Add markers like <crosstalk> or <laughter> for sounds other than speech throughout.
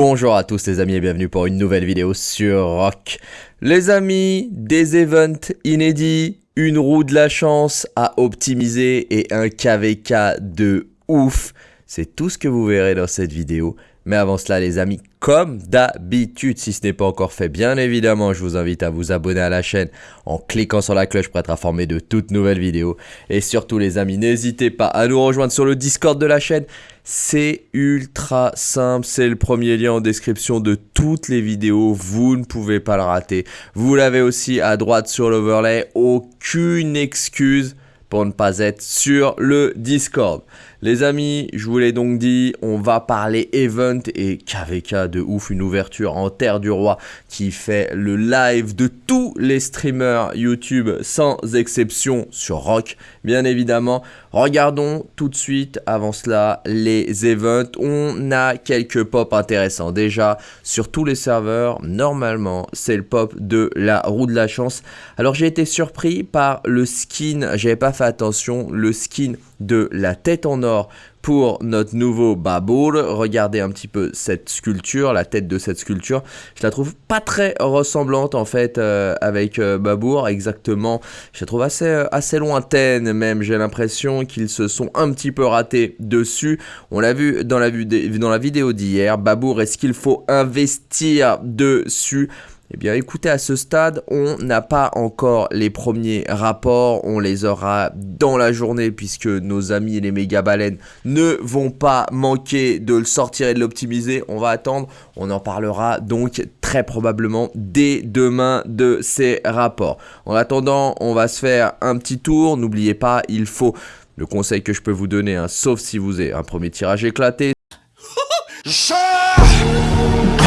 Bonjour à tous les amis et bienvenue pour une nouvelle vidéo sur Rock. Les amis, des events inédits, une roue de la chance à optimiser et un KVK de ouf. C'est tout ce que vous verrez dans cette vidéo. Mais avant cela les amis, comme d'habitude, si ce n'est pas encore fait, bien évidemment, je vous invite à vous abonner à la chaîne en cliquant sur la cloche pour être informé de toutes nouvelles vidéos. Et surtout les amis, n'hésitez pas à nous rejoindre sur le Discord de la chaîne. C'est ultra simple, c'est le premier lien en description de toutes les vidéos, vous ne pouvez pas le rater. Vous l'avez aussi à droite sur l'overlay, aucune excuse pour ne pas être sur le Discord. Les amis, je vous l'ai donc dit, on va parler event et KVK de ouf, une ouverture en Terre du Roi qui fait le live de tous les streamers YouTube sans exception sur Rock, bien évidemment. Regardons tout de suite, avant cela, les events. On a quelques pop intéressants. Déjà, sur tous les serveurs, normalement, c'est le pop de la roue de la chance. Alors, j'ai été surpris par le skin, j'avais pas fait attention, le skin de la tête en or pour notre nouveau Babour. Regardez un petit peu cette sculpture, la tête de cette sculpture. Je la trouve pas très ressemblante en fait euh, avec euh, Babour, exactement. Je la trouve assez, euh, assez lointaine même. J'ai l'impression qu'ils se sont un petit peu ratés dessus. On l'a vu dans la, dans la vidéo d'hier. Babour, est-ce qu'il faut investir dessus? Eh bien écoutez, à ce stade, on n'a pas encore les premiers rapports, on les aura dans la journée puisque nos amis les méga baleines ne vont pas manquer de le sortir et de l'optimiser. On va attendre, on en parlera donc très probablement dès demain de ces rapports. En attendant, on va se faire un petit tour, n'oubliez pas, il faut... Le conseil que je peux vous donner, hein, sauf si vous avez un premier tirage éclaté, <laughs>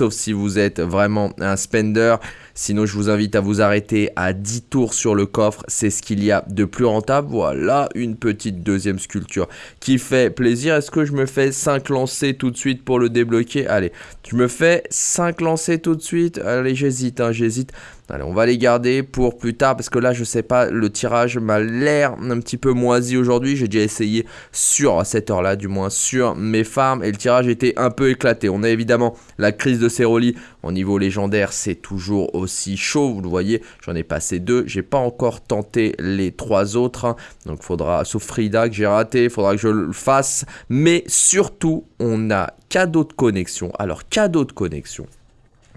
sauf si vous êtes vraiment un spender. Sinon, je vous invite à vous arrêter à 10 tours sur le coffre. C'est ce qu'il y a de plus rentable. Voilà une petite deuxième sculpture qui fait plaisir. Est-ce que je me fais 5 lancers tout de suite pour le débloquer? Allez, je me fais 5 lancers tout de suite. Allez, j'hésite, hein, j'hésite. Allez, on va les garder pour plus tard parce que là, je sais pas, le tirage m'a l'air un petit peu moisi aujourd'hui. J'ai déjà essayé sur cette heure-là, du moins sur mes farms et le tirage était un peu éclaté. On a évidemment la crise de Ceroli au niveau légendaire, c'est toujours aussi chaud. Vous le voyez, j'en ai passé deux. J'ai pas encore tenté les trois autres. Hein. Donc, faudra, sauf Frida que j'ai raté, faudra que je le fasse. Mais surtout, on a cadeau de connexion. Alors, cadeau de connexion.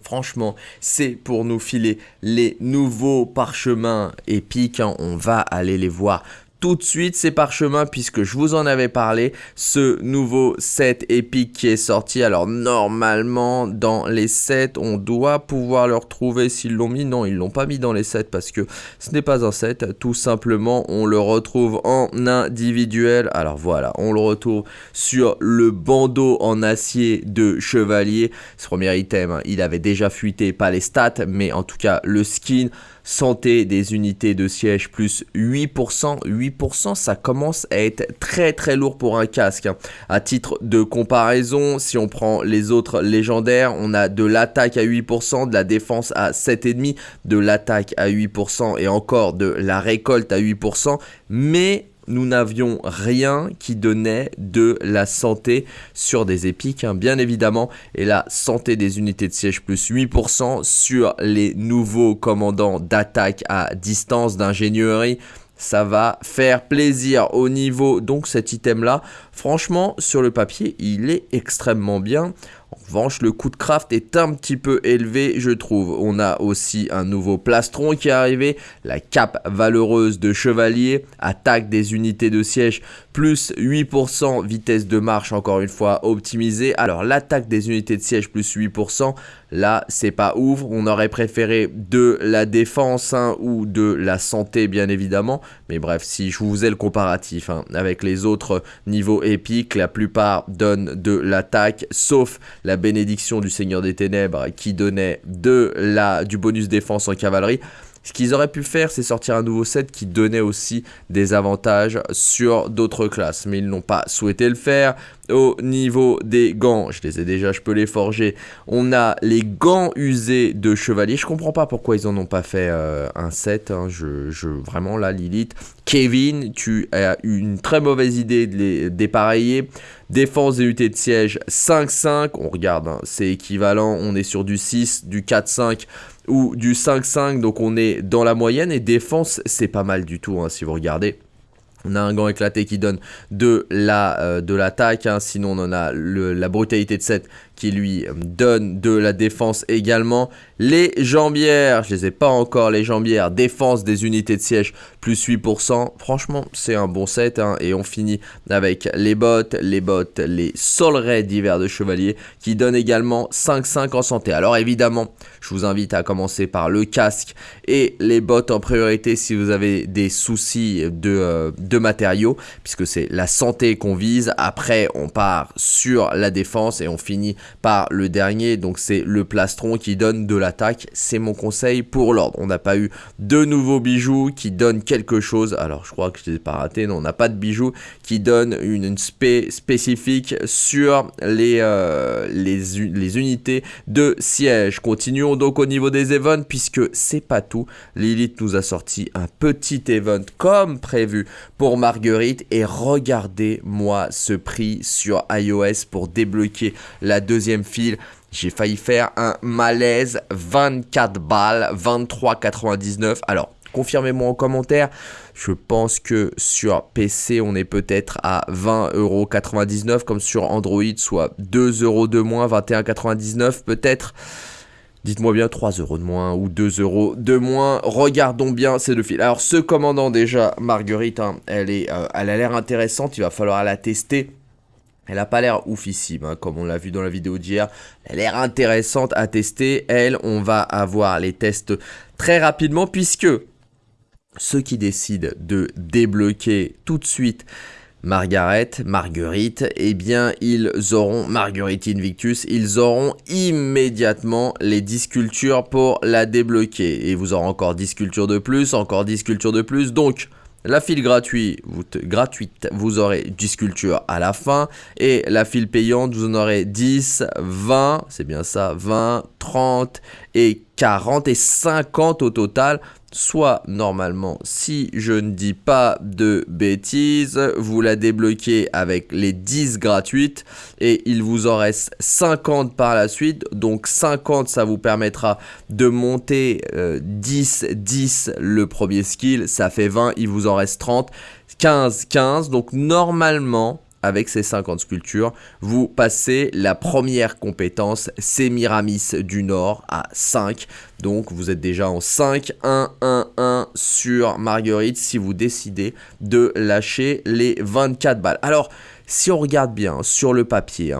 Franchement, c'est pour nous filer les nouveaux parchemins épiques. Hein. On va aller les voir tout de suite ces parchemins puisque je vous en avais parlé. Ce nouveau set épique qui est sorti. Alors normalement dans les sets on doit pouvoir le retrouver s'ils l'ont mis. Non ils l'ont pas mis dans les sets parce que ce n'est pas un set. Tout simplement on le retrouve en individuel. Alors voilà on le retrouve sur le bandeau en acier de chevalier. Ce premier item hein, il avait déjà fuité pas les stats mais en tout cas le skin santé des unités de siège plus 8%. 8% ça commence à être très très lourd pour un casque. Hein. À titre de comparaison, si on prend les autres légendaires, on a de l'attaque à 8%, de la défense à 7,5%, de l'attaque à 8% et encore de la récolte à 8%. Mais nous n'avions rien qui donnait de la santé sur des épiques, hein, bien évidemment. Et la santé des unités de siège plus 8% sur les nouveaux commandants d'attaque à distance d'ingénierie ça va faire plaisir au niveau donc cet item là franchement sur le papier il est extrêmement bien en revanche, le coût de craft est un petit peu élevé, je trouve. On a aussi un nouveau plastron qui est arrivé, la cape valeureuse de chevalier, attaque des unités de siège, plus 8%, vitesse de marche encore une fois optimisée. Alors l'attaque des unités de siège plus 8%, là c'est pas ouf. On aurait préféré de la défense hein, ou de la santé bien évidemment. Mais bref, si je vous ai le comparatif hein, avec les autres niveaux la plupart donnent de l'attaque, sauf la bénédiction du Seigneur des Ténèbres qui donnait de la, du bonus défense en cavalerie. Ce qu'ils auraient pu faire, c'est sortir un nouveau set qui donnait aussi des avantages sur d'autres classes. Mais ils n'ont pas souhaité le faire. Au niveau des gants, je les ai déjà, je peux les forger. On a les gants usés de chevalier. Je comprends pas pourquoi ils en ont pas fait euh, un set. Hein. Je, je, vraiment là, Lilith. Kevin, tu as eu une très mauvaise idée de les dépareiller. Défense des unités de siège 5-5. On regarde, hein, c'est équivalent. On est sur du 6, du 4-5 ou du 5-5. Donc on est dans la moyenne. Et défense, c'est pas mal du tout hein, si vous regardez. On a un gant éclaté qui donne de la euh, de l'attaque, hein. sinon on en a la brutalité de 7 qui lui donne de la défense également. Les jambières, je les ai pas encore les jambières, défense des unités de siège plus 8%. Franchement, c'est un bon set hein. et on finit avec les bottes, les bottes, les solerets d'hiver de chevalier qui donnent également 5-5 en santé. Alors évidemment, je vous invite à commencer par le casque et les bottes en priorité si vous avez des soucis de, euh, de matériaux puisque c'est la santé qu'on vise. Après, on part sur la défense et on finit par le dernier, donc c'est le plastron qui donne de l'attaque. C'est mon conseil pour l'ordre. On n'a pas eu de nouveaux bijoux qui donnent quelque chose. Alors je crois que je ne pas raté, non, on n'a pas de bijoux qui donnent une, spé spécifique sur les, euh, les, unités de siège. Continuons donc au niveau des events puisque c'est pas tout. Lilith nous a sorti un petit event comme prévu pour Marguerite et regardez-moi ce prix sur iOS pour débloquer la deuxième fil. J'ai failli faire un malaise 24 balles, 23,99. Alors, confirmez-moi en commentaire. Je pense que sur PC, on est peut-être à 20,99€ comme sur Android, soit 2 euros de moins, 21,99€ peut-être. Dites-moi bien 3 euros de moins ou 2 euros de moins. Regardons bien ces deux fils. Alors, ce commandant, déjà, Marguerite, hein, elle, est, euh, elle a l'air intéressante. Il va falloir la tester. Elle n'a pas l'air oufissime, hein, comme on l'a vu dans la vidéo d'hier. Elle a l'air intéressante à tester. Elle, on va avoir les tests très rapidement, puisque ceux qui décident de débloquer tout de suite Margaret, Marguerite, eh bien, ils auront, Marguerite Invictus, ils auront immédiatement les 10 sculptures pour la débloquer. Et vous aurez encore 10 sculptures de plus, encore 10 sculptures de plus, donc... La file gratuite, vous, aurez 10 sculptures à la fin. Et la file payante, vous en aurez 10, 20, c'est bien ça, 20, 30 et 40 et 50 au total soit normalement, si je ne dis pas de bêtises, vous la débloquez avec les 10 gratuites et il vous en reste 50 par la suite. Donc 50, ça vous permettra de monter 10, euh, 10 le premier skill, ça fait 20, il vous en reste 30, 15, 15. Donc normalement, avec ces 50 sculptures, vous passez la première compétence Sémiramis du Nord à 5. Donc vous êtes déjà en 5, 1, 1, 1 sur Marguerite si vous décidez de lâcher les 24 balles. Alors, si on regarde bien sur le papier,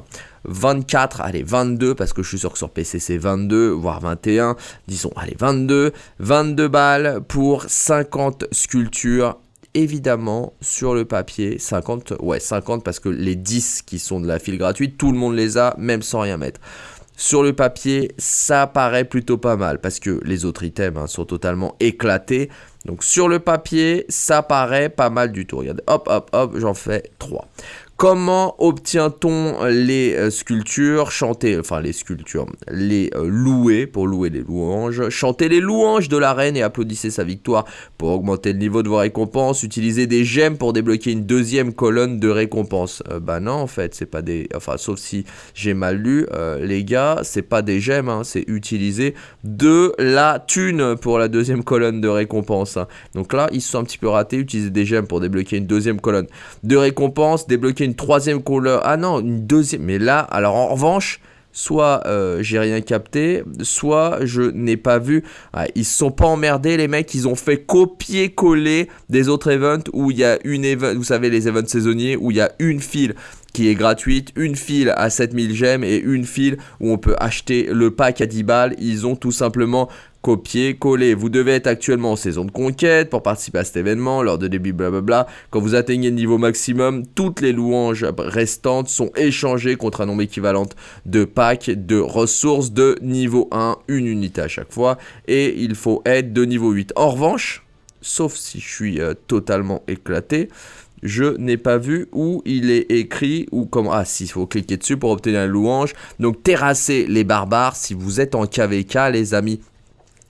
24, hein, allez 22 parce que je suis sûr que sur PC c'est 22 voire 21, disons allez 22, 22 balles pour 50 sculptures évidemment sur le papier 50 ouais 50 parce que les 10 qui sont de la file gratuite tout le monde les a même sans rien mettre. Sur le papier ça paraît plutôt pas mal parce que les autres items hein, sont totalement éclatés. Donc sur le papier ça paraît pas mal du tout. Regardez hop hop hop j'en fais 3 Comment obtient-on les euh, sculptures Chanter, enfin les sculptures, les euh, louer pour louer les louanges. Chanter les louanges de la reine et applaudissez sa victoire pour augmenter le niveau de vos récompenses. Utiliser des gemmes pour débloquer une deuxième colonne de récompenses. Euh, bah non, en fait, c'est pas des. Enfin, sauf si j'ai mal lu, les gars, c'est pas des gemmes, hein, c'est utiliser de la thune pour la deuxième colonne de récompense. Hein. Donc là, ils sont un petit peu ratés. Utiliser des gemmes pour débloquer une deuxième colonne de récompense, débloquer une troisième couleur. Ah non, une deuxième. Mais là, alors en revanche, soit euh, j'ai rien capté, soit je n'ai pas vu. ils se sont pas emmerdés, les mecs. Ils ont fait copier-coller des autres events où il y a une vous savez, les events saisonniers, où il y a une file qui est gratuite, une file à 7000 gemmes et une file où on peut acheter le pack à 10 balles. Ils ont tout simplement copier, coller. Vous devez être actuellement en saison de conquête pour participer à cet événement, lors de début blablabla. Quand vous atteignez le niveau maximum, toutes les louanges restantes sont échangées contre un nombre équivalent de packs de ressources de niveau 1, une unité à chaque fois, et il faut être de niveau 8. En revanche, sauf si je suis euh, totalement éclaté, je n'ai pas vu où il est écrit ou comment. Ah, si, il faut cliquer dessus pour obtenir la louange. Donc, terrasser les barbares si vous êtes en KVK, les amis.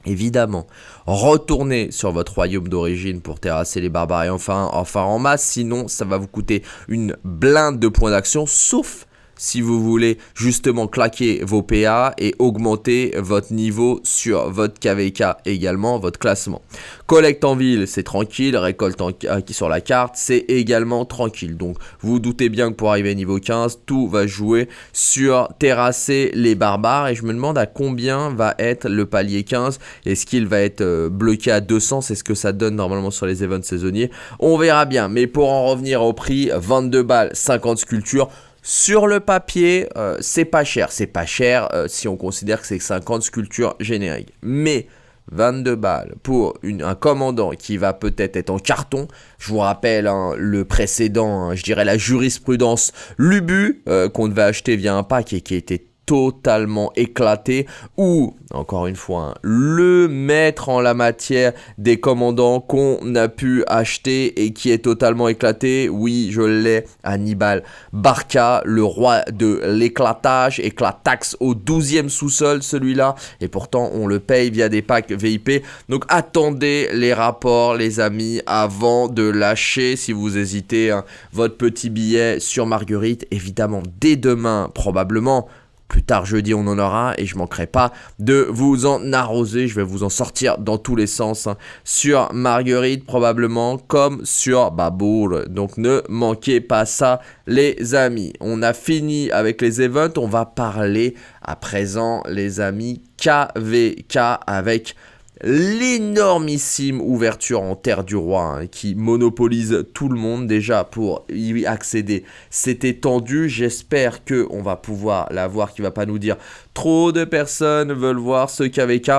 Évidemment, retournez sur votre royaume d'origine pour terrasser les barbares et enfin, enfin en masse, sinon ça va vous coûter une blinde de points d'action, sauf si vous voulez justement claquer vos PA et augmenter votre niveau sur votre KVK également, votre classement. Collecte en ville, c'est tranquille, récolte en, sur la carte, c'est également tranquille. Donc vous, doutez bien que pour arriver à niveau 15, tout va jouer sur terrasser les barbares et je me demande à combien va être le palier 15. Est-ce qu'il va être euh, bloqué à 200 C'est ce que ça donne normalement sur les events saisonniers. On verra bien, mais pour en revenir au prix, 22 balles, 50 sculptures. Sur le papier, euh, c'est pas cher. C'est pas cher euh, si on considère que c'est 50 sculptures génériques. Mais 22 balles pour un commandant qui va peut-être être en carton. Je vous rappelle hein, le précédent, hein, je dirais la jurisprudence Lubu euh, qu'on devait acheter via un pack et qui était totalement éclaté ou encore une fois hein, le maître en la matière des commandants qu'on a pu acheter et qui est totalement éclaté oui je l'ai Hannibal Barca le roi de l'éclatage éclatax au 12e sous-sol celui-là et pourtant on le paye via des packs VIP donc attendez les rapports les amis avant de lâcher si vous hésitez hein, votre petit billet sur Marguerite. Évidemment dès demain probablement plus tard jeudi, on en aura et je manquerai pas de vous en arroser. Je vais vous en sortir dans tous les sens hein. sur Marguerite probablement comme sur Babour. Donc ne manquez pas ça les amis. On a fini avec les events. On va parler à présent les amis KVK avec l'énormissime ouverture en terre du roi hein, qui monopolise tout le monde déjà pour y accéder. C'était tendu, j'espère que on va pouvoir la voir qui va pas nous dire trop de personnes veulent voir ce KVK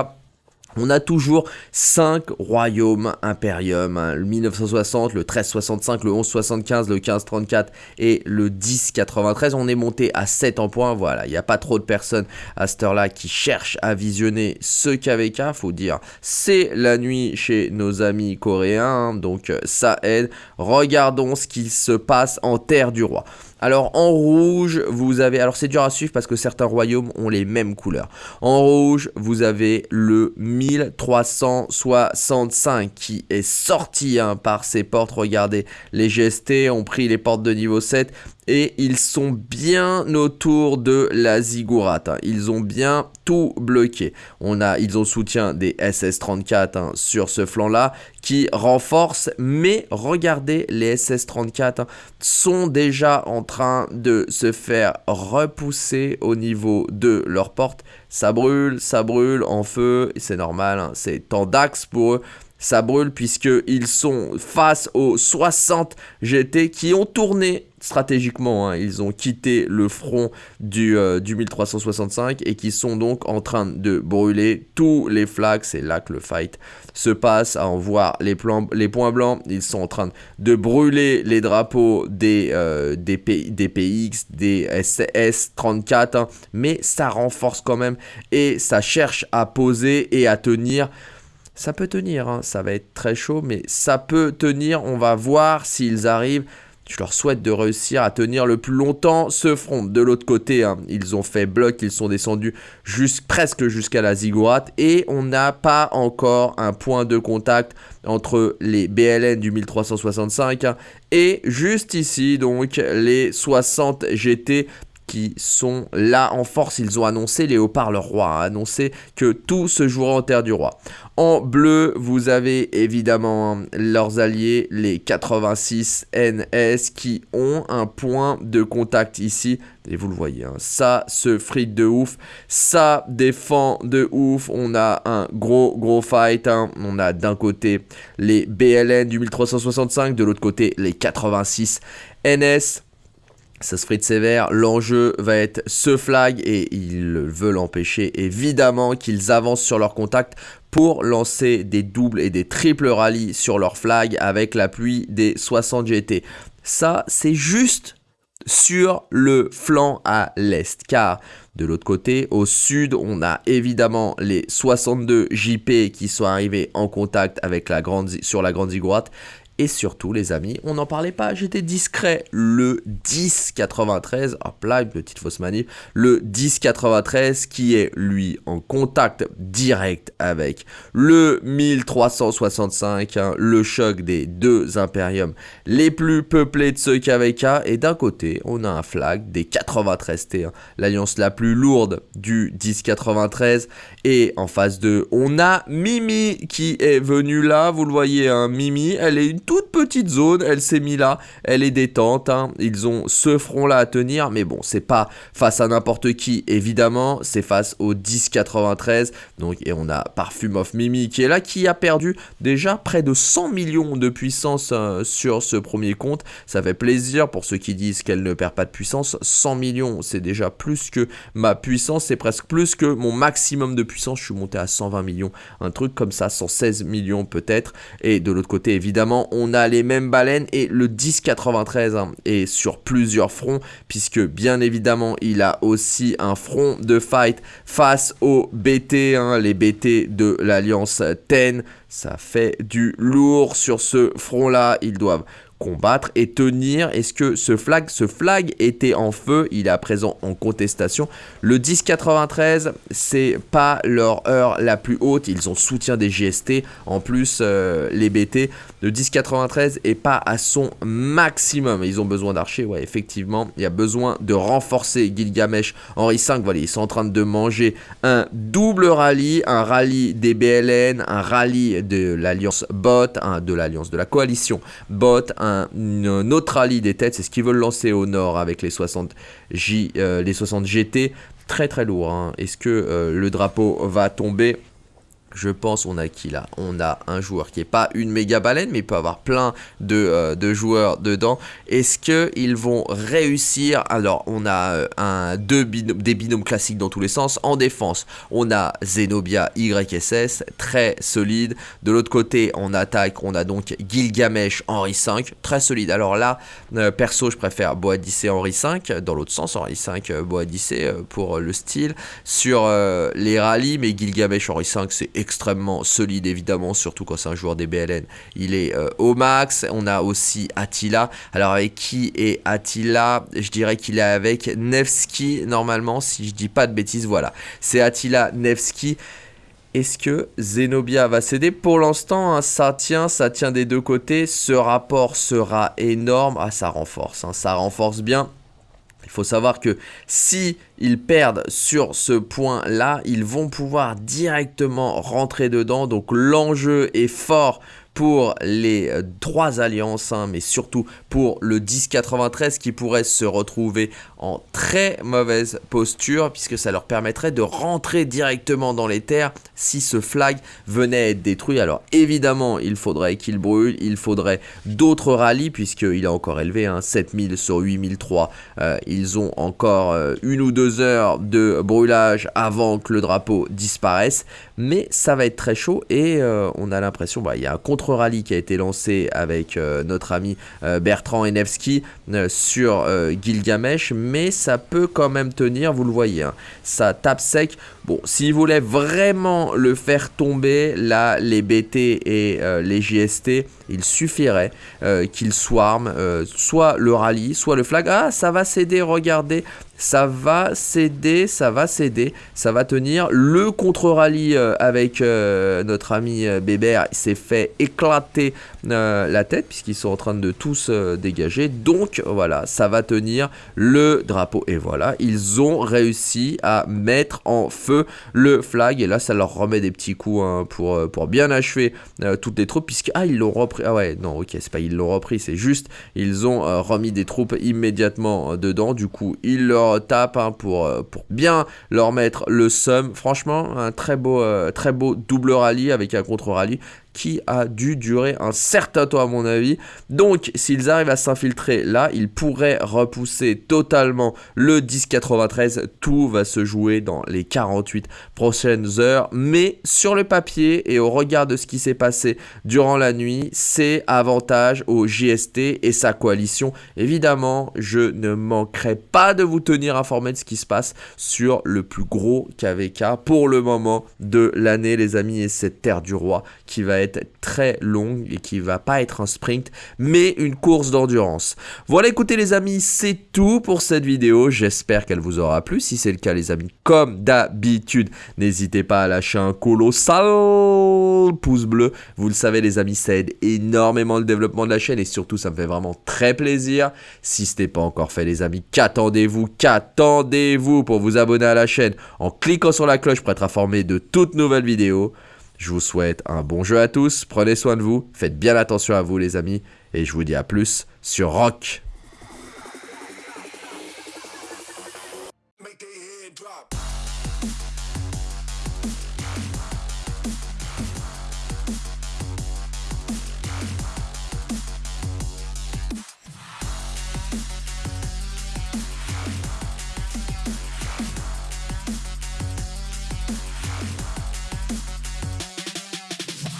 on a toujours 5 royaumes impérium, hein. le 1960, le 1365, le 1175, le 1534 et le 1093. On est monté à 7 en points, voilà, il n'y a pas trop de personnes à cette heure-là qui cherchent à visionner ce KVK, faut dire, c'est la nuit chez nos amis coréens, donc ça aide. Regardons ce qui se passe en Terre du Roi. Alors en rouge, vous avez... Alors c'est dur à suivre parce que certains royaumes ont les mêmes couleurs. En rouge, vous avez le 1365 qui est sorti hein, par ces portes. Regardez, les GST ont pris les portes de niveau 7 et ils sont bien autour de la ziggurat. Hein. Ils ont bien tout bloqué. On a, ils ont soutien des SS-34 hein, sur ce flanc-là qui renforce. Mais regardez, les SS-34 hein, sont déjà en train de se faire repousser au niveau de leur porte. Ça brûle, ça brûle en feu. C'est normal, c'est temps d'axe pour eux ça brûle puisqu'ils sont face aux 60 GT qui ont tourné stratégiquement. Hein. Ils ont quitté le front du, euh, du 1365 et qui sont donc en train de brûler tous les flags. C'est là que le fight se passe. À en voir les, les points blancs, ils sont en train de brûler les drapeaux des, euh, des PX, des SS-34. Hein. Mais ça renforce quand même et ça cherche à poser et à tenir ça peut tenir, hein. ça va être très chaud, mais ça peut tenir. On va voir s'ils arrivent. Je leur souhaite de réussir à tenir le plus longtemps ce front. De l'autre côté, hein, ils ont fait bloc, ils sont descendus presque jusqu'à la ziggurat et on n'a pas encore un point de contact entre les BLN du 1365 hein, et juste ici donc les 60 GT qui sont là en force. Ils ont annoncé, Léopard le roi a annoncé que tout se jouera en terre du roi. En bleu, vous avez évidemment leurs alliés, les 86 NS, qui ont un point de contact ici. Et vous le voyez, hein, ça se frite de ouf, ça défend de ouf. On a un gros, gros fight. Hein. On a d'un côté les BLN du 1365, de l'autre côté les 86 NS. Ça se frite sévère, l'enjeu va être ce flag et ils veulent empêcher évidemment qu'ils avancent sur leur contact pour lancer des doubles et des triples rallyes sur leur flag avec l'appui des 60 GT. Ça, c'est juste sur le flanc à l'est car de l'autre côté au sud on a évidemment les 62 JP qui sont arrivés en contact avec la grande, sur la grande ziggurat Et surtout, les amis, on n'en parlait pas, j'étais discret. Le 1093, hop là, une petite fausse manip. Le 1093 qui est, lui, en contact direct avec le 1365, hein, le choc des deux impériums les plus peuplés de ce KVK. Et d'un côté, on a un flag des 93T, hein, l'alliance la plus lourde du 1093. Et en face de, on a Mimi qui est venue là, vous le voyez, hein, Mimi, elle est une toute petite zone, elle s'est mise là, elle est détente, hein. ils ont ce front là à tenir, mais bon, c'est pas face à n'importe qui, évidemment, c'est face au 1093, donc, et on a Parfum of Mimi qui est là, qui a perdu déjà près de 100 millions de puissance euh, sur ce premier compte, ça fait plaisir pour ceux qui disent qu'elle ne perd pas de puissance, 100 millions, c'est déjà plus que ma puissance, c'est presque plus que mon maximum de puissance, je suis monté à 120 millions, un truc comme ça, 116 millions peut-être, et de l'autre côté, évidemment, on a les mêmes baleines et le 1093 hein, est sur plusieurs fronts puisque bien évidemment il a aussi un front de fight face aux BT, hein, les BT de l'Alliance TEN. Ça fait du lourd sur ce front là, ils doivent combattre et tenir. Est-ce que ce flag, ce flag était en feu? Il est à présent en contestation. Le 1093, c'est pas leur heure la plus haute. Ils ont soutien des GST. En plus, euh, les BT, le 1093 est pas à son maximum. Ils ont besoin d'archers. Ouais, effectivement, il y a besoin de renforcer Gilgamesh. Henri 5, voilà, ils sont en train de manger un double rallye, un rallye des BLN, un rallye de l'alliance bot, de l'alliance de la coalition bot, autre rallye des têtes, c'est ce qu'ils veulent lancer au nord avec les 60, J, euh, les 60 GT. Très très lourd. Hein. Est-ce que euh, le drapeau va tomber je pense on a qui là On a un joueur qui est pas une méga baleine, mais il peut avoir plein de, euh, joueurs dedans. Est-ce qu'ils vont réussir? Alors, on a euh, un, deux des binômes classiques dans tous les sens. En défense, on a Zenobia YSS, très solide. De l'autre côté, en attaque, on a donc Gilgamesh Henri 5, très solide. Alors là, euh, perso, je préfère Boadicée Henri 5. Dans l'autre sens, Henri 5, Boadicée pour le style. Sur les rallyes, mais Gilgamesh Henri 5, c'est extrêmement solide évidemment, surtout quand c'est un joueur des BLN. Il est euh, au max. On a aussi Attila. Alors avec qui est Attila? Je dirais qu'il est avec Nevsky normalement, si je dis pas de bêtises. Voilà, c'est Attila Nevsky. Est-ce que Zenobia va céder? Pour l'instant, hein, ça tient, ça tient des deux côtés. Ce rapport sera énorme. Ah, ça renforce, hein, ça renforce bien. Faut savoir que si ils perdent sur ce point-là, ils vont pouvoir directement rentrer dedans. Donc l'enjeu est fort pour les euh, trois alliances, hein, mais surtout pour le 1093 qui pourrait se retrouver en très mauvaise posture puisque ça leur permettrait de rentrer directement dans les terres si ce flag venait à être détruit. Alors évidemment, il faudrait qu'il brûle, il faudrait d'autres rallyes puisqu'il est encore élevé, hein, 7000 sur 8003. Euh, ils ont encore euh, une ou deux heures de brûlage avant que le drapeau disparaisse, mais ça va être très chaud et on a l'impression, bah, il y a un contre rallye qui a été lancé avec euh, notre ami euh, Bertrand Enevski euh, sur Gilgamesh, mais ça peut quand même tenir, vous le voyez, hein. ça tape sec. Bon, s'il voulait vraiment le faire tomber, là, les BT et les JST, il suffirait qu'ils swarment soit le rallye, soit le flag. Ah, ça va céder, regardez, ça va céder, ça va céder, ça va tenir. Le contre-rallye euh, avec euh, notre ami euh, Bébert s'est fait éclater la tête puisqu'ils sont en train de tous dégager. Donc voilà, ça va tenir le drapeau. Et voilà, ils ont réussi à mettre en feu le flag. Et là, ça leur remet des petits coups hein, pour, bien achever toutes les troupes puisque... Ah, ils l'ont repris. Ah ouais, non, ok, c'est pas ils l'ont repris, c'est juste, ils ont remis des troupes immédiatement dedans. Du coup, ils leur tape hein, pour, euh, pour bien leur mettre le sum. Franchement, un très beau, euh, très beau double rallye avec un contre-rallye qui a dû durer un certain temps à mon avis. Donc s'ils arrivent à s'infiltrer là, ils pourraient repousser totalement le 1093. Tout va se jouer dans les 48 prochaines heures. Mais sur le papier et au regard de ce qui s'est passé durant la nuit, c'est avantage au JST et sa coalition. Évidemment, je ne manquerai pas de vous tenir informé de ce qui se passe sur le plus gros KVK pour le moment de l'année les amis et cette terre du roi qui va être très longue et qui va pas être un sprint, mais une course d'endurance. Voilà, écoutez les amis, c'est tout pour cette vidéo. J'espère qu'elle vous aura plu. Si c'est le cas les amis, comme d'habitude, n'hésitez pas à lâcher un colossal pouce bleu. Vous le savez les amis, ça aide énormément le développement de la chaîne et surtout ça me fait vraiment très plaisir. Si ce n'est pas encore fait les amis, qu'attendez-vous? Qu'attendez-vous pour vous abonner à la chaîne en cliquant sur la cloche pour être informé de toutes nouvelles vidéos? Je vous souhaite un bon jeu à tous, prenez soin de vous, faites bien attention à vous les amis, et je vous dis à plus sur Rock